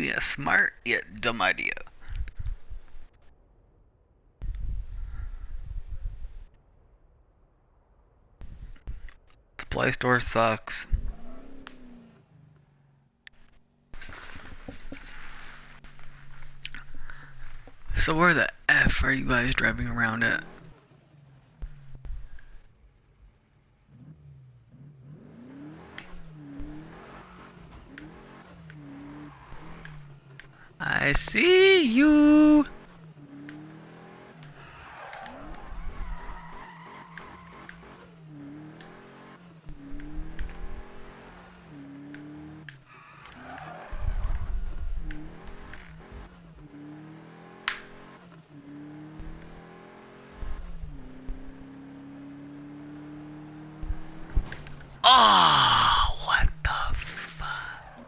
Be a smart yet dumb idea. The Play Store sucks. So where the F are you guys driving around at? I see you. Oh, what the fuck?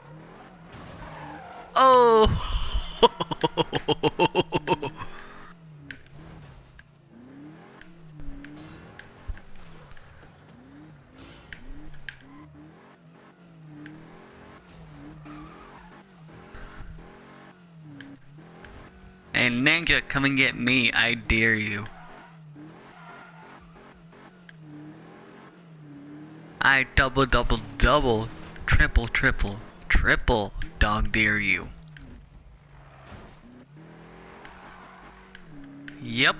Oh. Hey Ninja, come and get me, I dare you. I double double double, triple triple, triple dog dare you. Yep.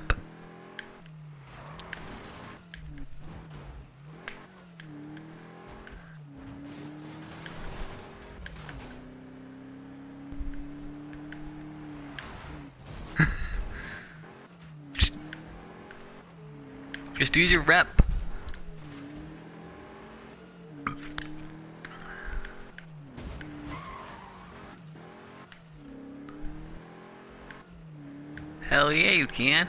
just, use your rep. Hell yeah, you can.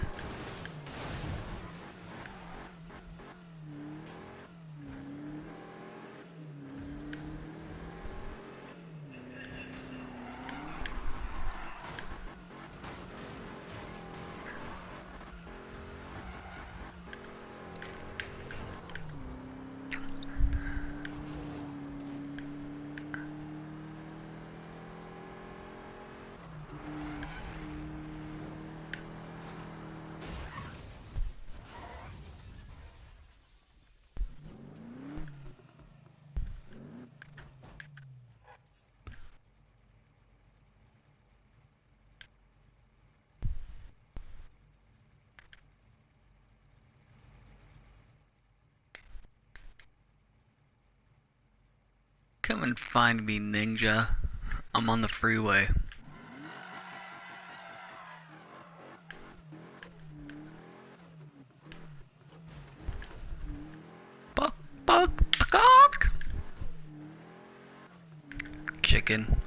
Come and find me, ninja. I'm on the freeway. Buck, buck, buck. Chicken.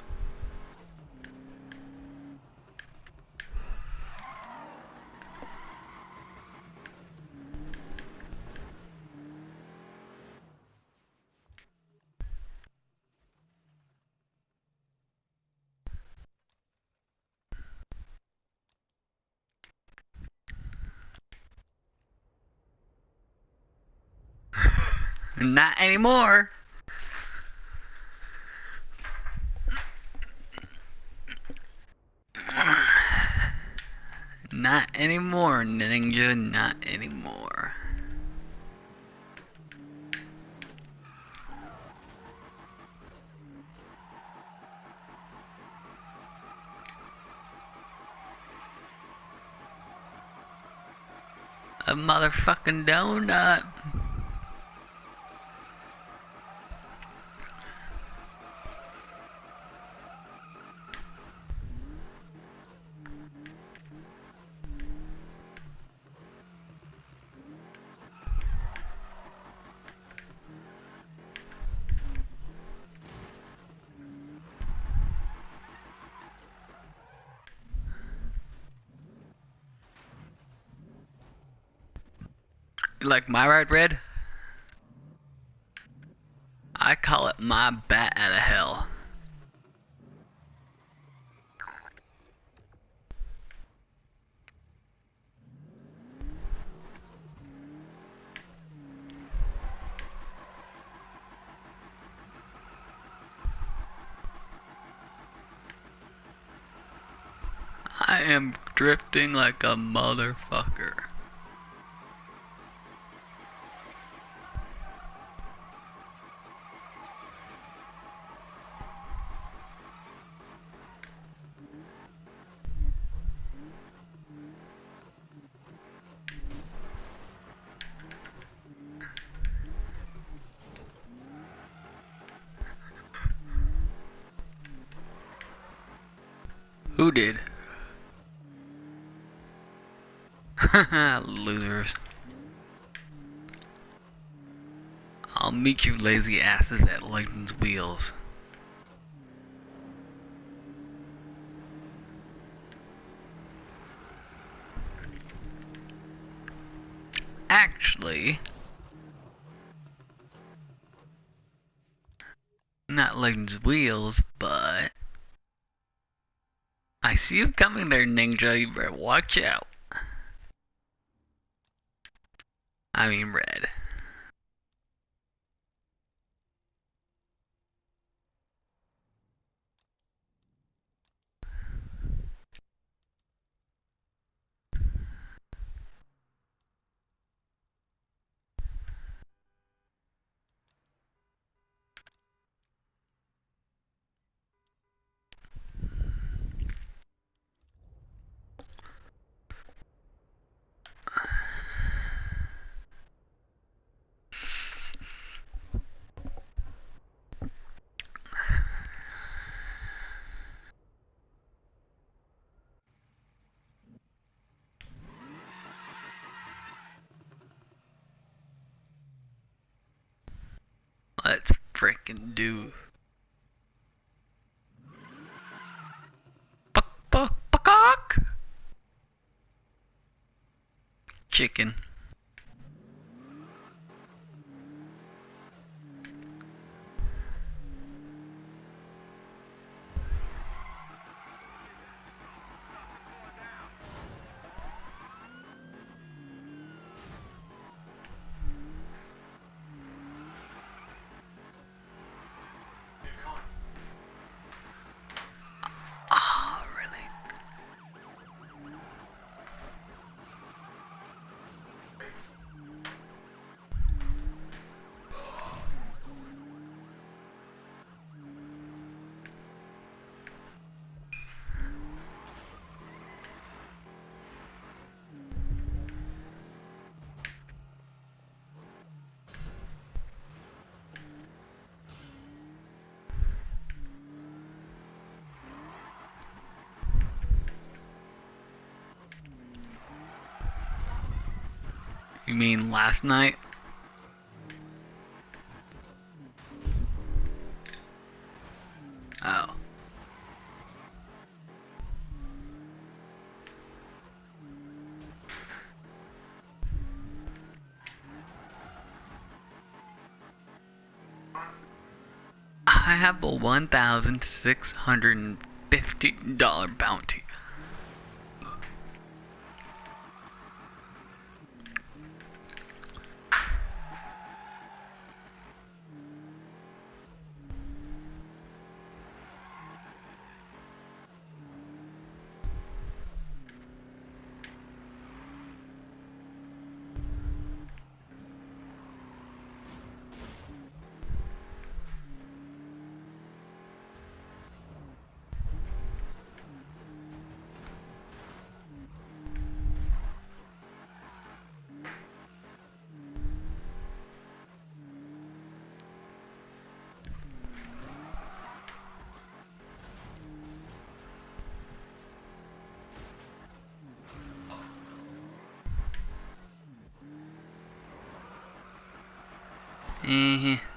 Not anymore. Not anymore, ninja, not anymore. A motherfucking donut. Like my ride red? I call it my bat out of hell. I am drifting like a motherfucker. Who did? Losers. I'll meet you lazy asses at Lightning's wheels. Actually, not Lightning's wheels, see you coming there, Ninja. You better watch out. I mean, red. Let's frickin' do. Buck, buck, buck, Chicken. You mean last night? Oh. I have a one thousand six hundred and fifty dollar bounty. Eh.